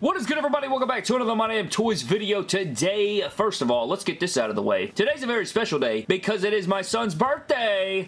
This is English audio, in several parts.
What is good everybody? Welcome back to another My Damn Toys video. Today, first of all, let's get this out of the way. Today's a very special day because it is my son's birthday.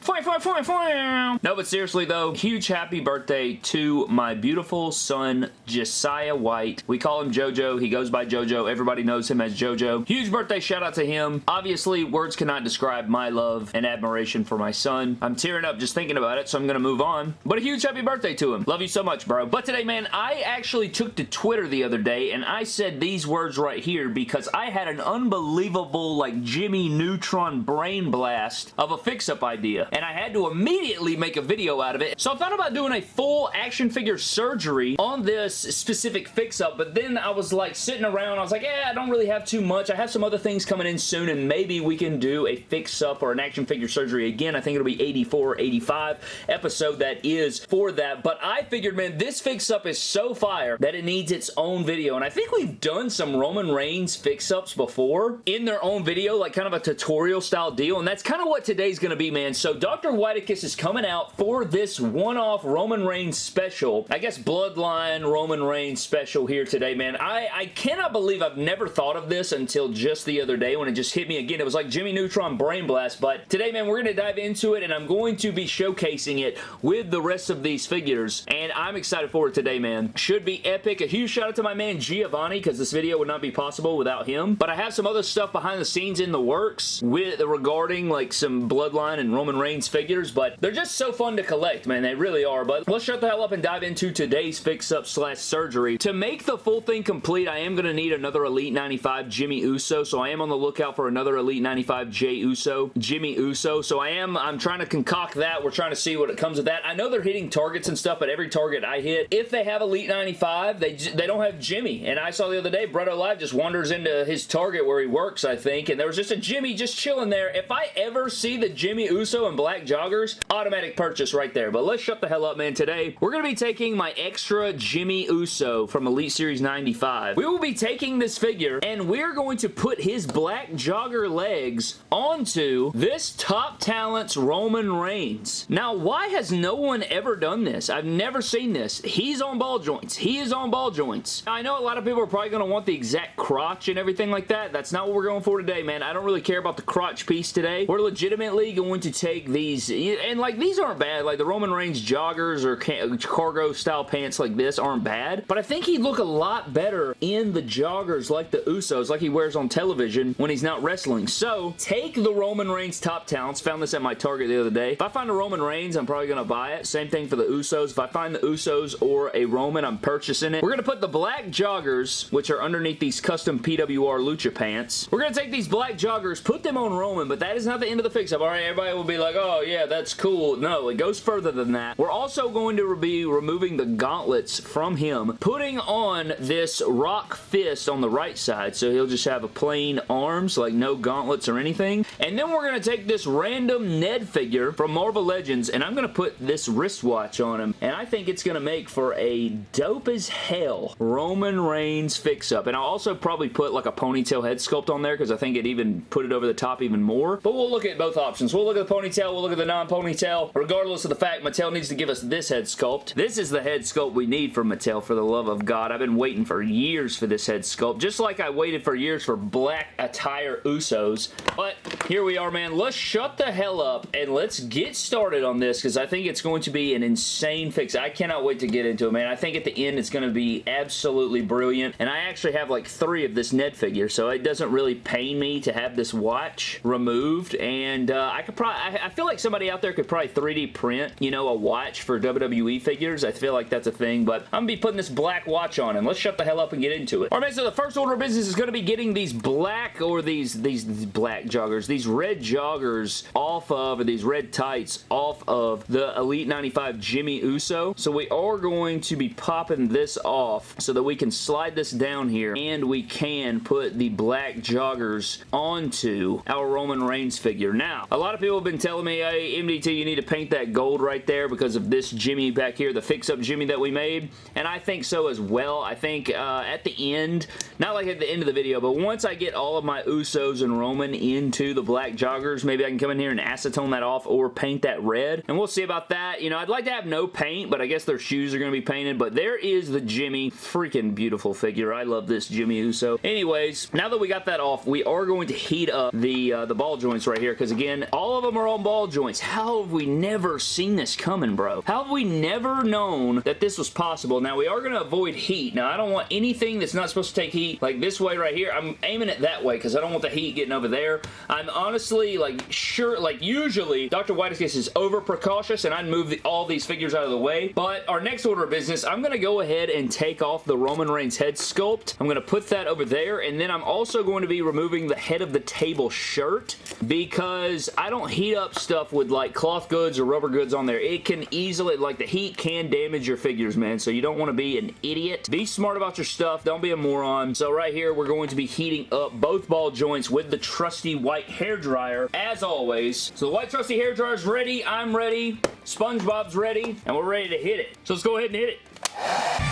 No, but seriously though, huge happy birthday to my beautiful son, Josiah White. We call him JoJo. He goes by JoJo. Everybody knows him as JoJo. Huge birthday shout out to him. Obviously, words cannot describe my love and admiration for my son. I'm tearing up just thinking about it, so I'm going to move on. But a huge happy birthday to him. Love you so much, bro. But today, man, I actually took to Twitter the other day and I said these words right here because I had an unbelievable like Jimmy Neutron brain blast of a fix-up idea and I had to immediately make a video out of it. So I thought about doing a full action figure surgery on this specific fix-up but then I was like sitting around I was like yeah I don't really have too much. I have some other things coming in soon and maybe we can do a fix-up or an action figure surgery again. I think it'll be 84 85 episode that is for that but I figured man this fix-up is so fire that it needs its own video video, and I think we've done some Roman Reigns fix-ups before in their own video, like kind of a tutorial style deal, and that's kind of what today's going to be, man. So Dr. Whitekiss is coming out for this one-off Roman Reigns special. I guess Bloodline Roman Reigns special here today, man. I, I cannot believe I've never thought of this until just the other day when it just hit me again. It was like Jimmy Neutron Brain Blast, but today, man, we're going to dive into it, and I'm going to be showcasing it with the rest of these figures, and I'm excited for it today, man. Should be epic. A huge shout out to my man Giovanni because this video would not be possible without him. But I have some other stuff behind the scenes in the works with regarding like some Bloodline and Roman Reigns figures, but they're just so fun to collect, man. They really are. But let's shut the hell up and dive into today's fix-up slash surgery. To make the full thing complete, I am going to need another Elite 95 Jimmy Uso, so I am on the lookout for another Elite 95 Jey Uso, Jimmy Uso. So I am, I'm trying to concoct that. We're trying to see what it comes with that. I know they're hitting targets and stuff, but every target I hit, if they have Elite 95, they, they don't have Uh, Jimmy. And I saw the other day, Brett Live just wanders into his Target where he works, I think, and there was just a Jimmy just chilling there. If I ever see the Jimmy Uso and black joggers, automatic purchase right there. But let's shut the hell up, man. Today, we're going to be taking my extra Jimmy Uso from Elite Series 95. We will be taking this figure, and we're going to put his black jogger legs onto this Top Talents Roman Reigns. Now, why has no one ever done this? I've never seen this. He's on ball joints. He is on ball joints. I know a lot of people are probably going to want the exact crotch and everything like that. That's not what we're going for today, man. I don't really care about the crotch piece today. We're legitimately going to take these, and like these aren't bad. Like the Roman Reigns joggers or cargo style pants like this aren't bad, but I think he'd look a lot better in the joggers like the Usos, like he wears on television when he's not wrestling. So take the Roman Reigns top talents. Found this at my Target the other day. If I find a Roman Reigns, I'm probably going to buy it. Same thing for the Usos. If I find the Usos or a Roman, I'm purchasing it. We're going to put the black joggers, which are underneath these custom PWR Lucha pants. We're going to take these black joggers, put them on Roman, but that is not the end of the fix-up. All right, everybody will be like, oh, yeah, that's cool. No, it goes further than that. We're also going to be removing the gauntlets from him, putting on this rock fist on the right side, so he'll just have a plain arms, like no gauntlets or anything. And then we're going to take this random Ned figure from Marvel Legends, and I'm going to put this wristwatch on him, and I think it's going to make for a dope as hell Roman Reigns fix-up. And I'll also probably put like a ponytail head sculpt on there because I think it even put it over the top even more. But we'll look at both options. We'll look at the ponytail, we'll look at the non-ponytail. Regardless of the fact, Mattel needs to give us this head sculpt. This is the head sculpt we need from Mattel, for the love of God. I've been waiting for years for this head sculpt, just like I waited for years for black attire Usos. But here we are, man. Let's shut the hell up and let's get started on this because I think it's going to be an insane fix. I cannot wait to get into it, man. I think at the end it's going to be absolutely absolutely brilliant. And I actually have like three of this Ned figure, so it doesn't really pain me to have this watch removed. And uh, I could probably, I, I, feel like somebody out there could probably 3D print, you know, a watch for WWE figures. I feel like that's a thing, but I'm to be putting this black watch on him. Let's shut the hell up and get into it. All right, so the first order of business is to be getting these black or these, these, these black joggers, these red joggers off of, or these red tights off of the Elite 95 Jimmy Uso. So we are going to be popping this off so that we can slide this down here and we can put the black joggers onto our Roman Reigns figure. Now, a lot of people have been telling me, hey, MDT, you need to paint that gold right there because of this Jimmy back here, the fix-up Jimmy that we made, and I think so as well. I think uh, at the end, not like at the end of the video, but once I get all of my Usos and Roman into the black joggers, maybe I can come in here and acetone that off or paint that red, and we'll see about that. You know, I'd like to have no paint, but I guess their shoes are going to be painted, but there is the Jimmy freaking beautiful figure. I love this Jimmy Uso. Anyways, now that we got that off, we are going to heat up the, uh, the ball joints right here because, again, all of them are on ball joints. How have we never seen this coming, bro? How have we never known that this was possible? Now, we are going to avoid heat. Now, I don't want anything that's not supposed to take heat, like this way right here. I'm aiming it that way because I don't want the heat getting over there. I'm honestly, like, sure, like, usually, Dr. Whitekiss is over precautious and I'd move the, all these figures out of the way. But our next order of business, I'm going to go ahead and take off the Roman Reigns head sculpt. I'm going to put that over there and then I'm also going to be removing the head of the table shirt because I don't heat up stuff with like cloth goods or rubber goods on there. It can easily, like the heat can damage your figures, man. So you don't want to be an idiot. Be smart about your stuff. Don't be a moron. So right here, we're going to be heating up both ball joints with the trusty white hair dryer as always. So the white trusty hair dryer is ready. I'm ready. SpongeBob's ready. And we're ready to hit it. So let's go ahead and hit it.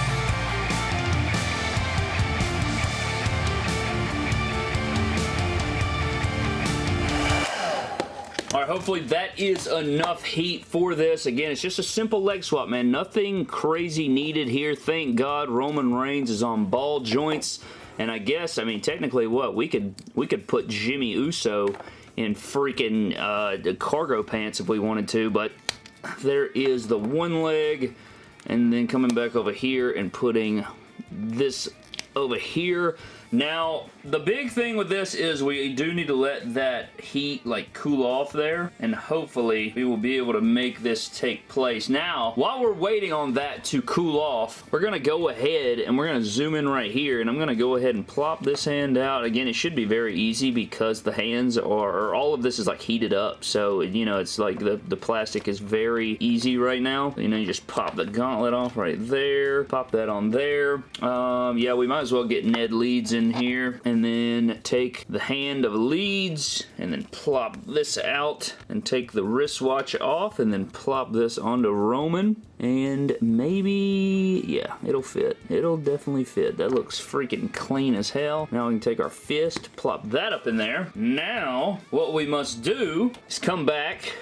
All right, hopefully that is enough heat for this. Again, it's just a simple leg swap, man. Nothing crazy needed here. Thank God Roman Reigns is on ball joints. And I guess, I mean, technically what? We could we could put Jimmy Uso in freaking uh, cargo pants if we wanted to, but there is the one leg and then coming back over here and putting this over here. Now, the big thing with this is we do need to let that heat like cool off there and hopefully we will be able to make this take place. Now, while we're waiting on that to cool off, we're going to go ahead and we're going to zoom in right here and I'm going to go ahead and plop this hand out. Again, it should be very easy because the hands are, all of this is like heated up. So, you know, it's like the, the plastic is very easy right now. You know, you just pop the gauntlet off right there. Pop that on there. Um, yeah, we might as well get Ned Leeds in here and then take the hand of Leeds and then plop this out and take the wristwatch off and then plop this onto Roman and maybe, yeah, it'll fit. It'll definitely fit. That looks freaking clean as hell. Now we can take our fist, plop that up in there. Now, what we must do is come back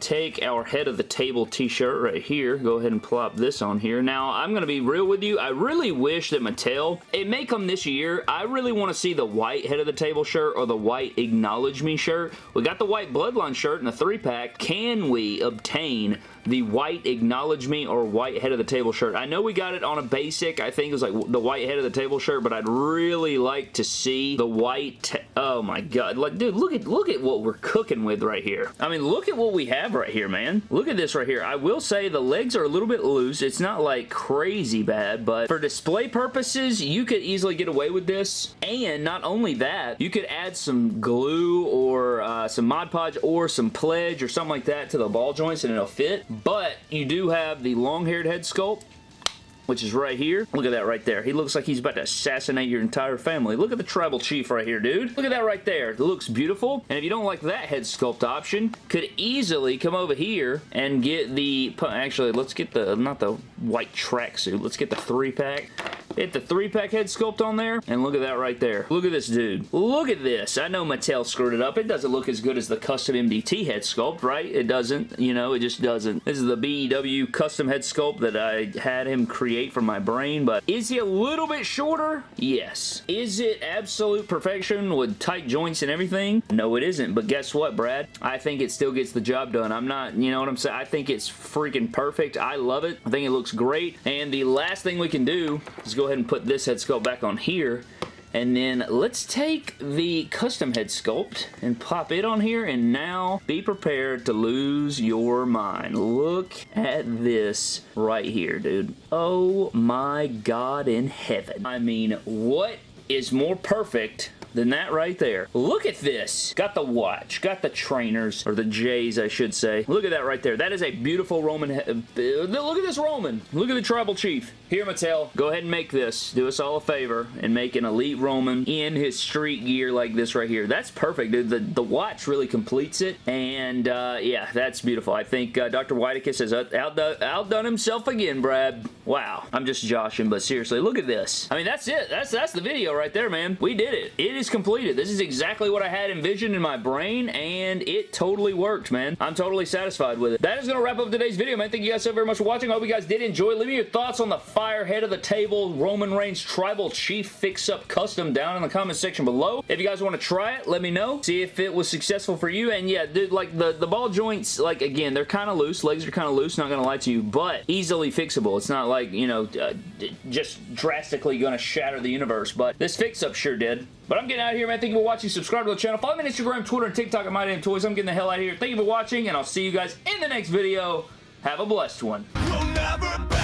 take our head of the table t-shirt right here. Go ahead and plop this on here. Now, I'm going to be real with you. I really wish that Mattel, it may come this year, I really want to see the white head of the table shirt or the white acknowledge me shirt. We got the white bloodline shirt in the three pack. Can we obtain the white acknowledge me or white head of the table shirt. I know we got it on a basic. I think it was like the white head of the table shirt, but I'd really like to see the white. Oh my god. Like, dude, look at look at what we're cooking with right here. I mean, look at what we have right here, man. Look at this right here. I will say the legs are a little bit loose. It's not like crazy bad, but for display purposes, you could easily get away with this. And not only that, you could add some glue or uh, some Mod Podge or some Pledge or something like that to the ball joints and it'll fit. But you do have the long-haired head sculpt which is right here. Look at that right there. He looks like he's about to assassinate your entire family. Look at the tribal chief right here, dude. Look at that right there. It looks beautiful. And if you don't like that head sculpt option, could easily come over here and get the... Actually, let's get the... Not the white tracksuit. Let's get the three-pack. Hit the three-pack head sculpt on there, and look at that right there. Look at this dude. Look at this. I know Mattel screwed it up. It doesn't look as good as the custom MDT head sculpt, right? It doesn't. You know, it just doesn't. This is the BEW custom head sculpt that I had him create from my brain, but is he a little bit shorter? Yes. Is it absolute perfection with tight joints and everything? No, it isn't, but guess what, Brad? I think it still gets the job done. I'm not, you know what I'm saying? I think it's freaking perfect. I love it. I think it looks great, and the last thing we can do is go ahead and put this head sculpt back on here. And then let's take the custom head sculpt and pop it on here and now be prepared to lose your mind. Look at this right here, dude. Oh my god in heaven. I mean, what is more perfect than that right there. Look at this. Got the watch. Got the trainers, or the J's, I should say. Look at that right there. That is a beautiful Roman. Uh, look at this Roman. Look at the tribal chief. Here, Mattel, go ahead and make this. Do us all a favor and make an elite Roman in his street gear like this right here. That's perfect, dude. The, the watch really completes it, and uh, yeah, that's beautiful. I think uh, Dr. Whitekiss has outdone, outdone himself again, Brad. Wow. I'm just joshing, but seriously, look at this. I mean, that's it. That's, that's the video right there, man. We did it. It is completed. This is exactly what I had envisioned in my brain, and it totally worked, man. I'm totally satisfied with it. That is going to wrap up today's video, man. Thank you guys so very much for watching. I hope you guys did enjoy. Leave me your thoughts on the fire head of the table Roman Reigns Tribal Chief Fix-Up Custom down in the comment section below. If you guys want to try it, let me know. See if it was successful for you. And yeah, dude, like the, the ball joints, like again, they're kind of loose. Legs are kind of loose, not going to lie to you, but easily fixable. It's not like, you know, uh, just drastically going to shatter the universe, but this fix-up sure did. But I'm getting out of here, man. Thank you for watching. Subscribe to the channel. Follow me on Instagram, Twitter, and TikTok at My Damn Toys. I'm getting the hell out of here. Thank you for watching, and I'll see you guys in the next video. Have a blessed one. We'll